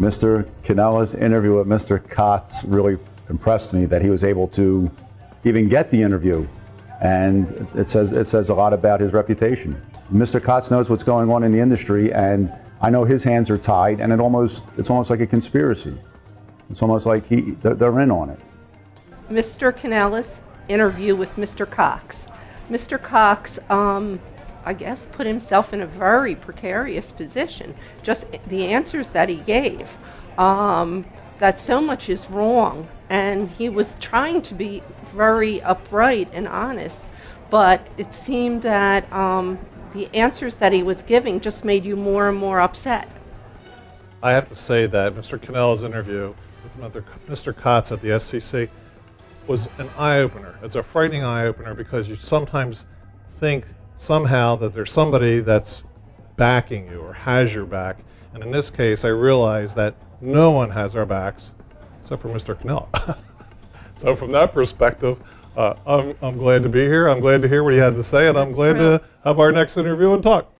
Mr. Canella's interview with Mr. Cox really impressed me that he was able to even get the interview. And it says, it says a lot about his reputation. Mr. Cox knows what's going on in the industry and I know his hands are tied and it almost, it's almost like a conspiracy. It's almost like he, they're, in on it. Mr. Canella's interview with Mr. Cox. Mr. Cox, um, I guess, put himself in a very precarious position. Just the answers that he gave, um, that so much is wrong, and he was trying to be very upright and honest, but it seemed that um, the answers that he was giving just made you more and more upset. I have to say that Mr. Canella's interview with Mr. Kotz at the SEC was an eye-opener. It's a frightening eye-opener because you sometimes think somehow that there's somebody that's backing you or has your back. And in this case, I realize that no one has our backs except for Mr. Canella. so from that perspective, uh, I'm, I'm glad to be here. I'm glad to hear what he had to say, and I'm glad to have our next interview and talk.